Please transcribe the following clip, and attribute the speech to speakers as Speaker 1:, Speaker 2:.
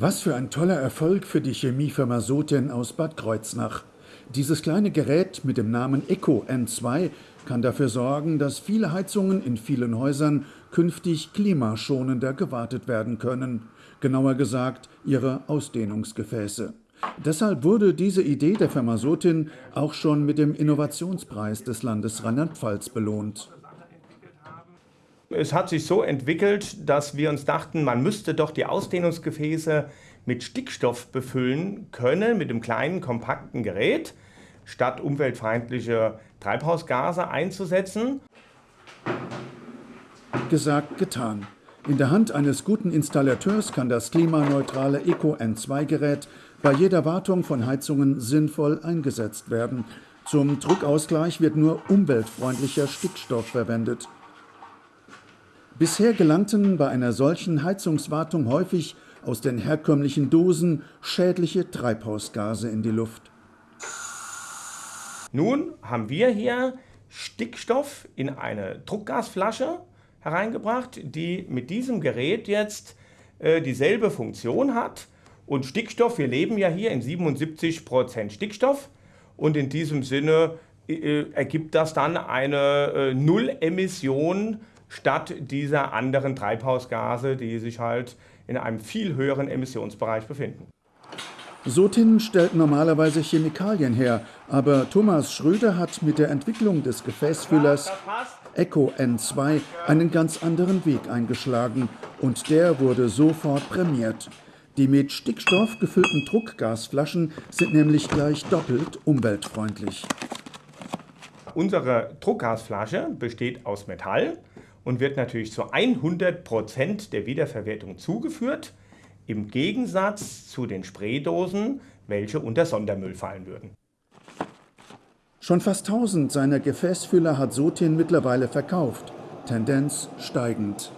Speaker 1: Was für ein toller Erfolg für die Chemiefirma Soten aus Bad Kreuznach. Dieses kleine Gerät mit dem Namen Eco N2 kann dafür sorgen, dass viele Heizungen in vielen Häusern künftig klimaschonender gewartet werden können. Genauer gesagt, ihre Ausdehnungsgefäße. Deshalb wurde diese Idee der Firma Sotin auch schon mit dem Innovationspreis des Landes Rheinland-Pfalz belohnt.
Speaker 2: Es hat sich so entwickelt, dass wir uns dachten, man müsste doch die Ausdehnungsgefäße mit Stickstoff befüllen können, mit einem kleinen, kompakten Gerät, statt umweltfeindliche Treibhausgase einzusetzen.
Speaker 1: Gesagt, getan. In der Hand eines guten Installateurs kann das klimaneutrale Eco N2-Gerät bei jeder Wartung von Heizungen sinnvoll eingesetzt werden. Zum Druckausgleich wird nur umweltfreundlicher Stickstoff verwendet. Bisher gelangten bei einer solchen Heizungswartung häufig aus den herkömmlichen Dosen schädliche Treibhausgase in die Luft.
Speaker 2: Nun haben wir hier Stickstoff in eine Druckgasflasche hereingebracht, die mit diesem Gerät jetzt äh, dieselbe Funktion hat. Und Stickstoff, wir leben ja hier in 77% Stickstoff und in diesem Sinne äh, ergibt das dann eine äh, Nullemission statt dieser anderen Treibhausgase, die sich halt in einem viel höheren Emissionsbereich befinden.
Speaker 1: Sotin stellt normalerweise Chemikalien her, aber Thomas Schröder hat mit der Entwicklung des Gefäßfüllers Eco N2 einen ganz anderen Weg eingeschlagen und der wurde sofort prämiert. Die mit Stickstoff gefüllten Druckgasflaschen sind nämlich gleich doppelt umweltfreundlich.
Speaker 2: Unsere Druckgasflasche besteht aus Metall und wird natürlich zu 100% der Wiederverwertung zugeführt, im Gegensatz zu den Spraydosen, welche unter Sondermüll fallen würden.
Speaker 1: Schon fast 1000 seiner Gefäßfüller hat Sotin mittlerweile verkauft, Tendenz steigend.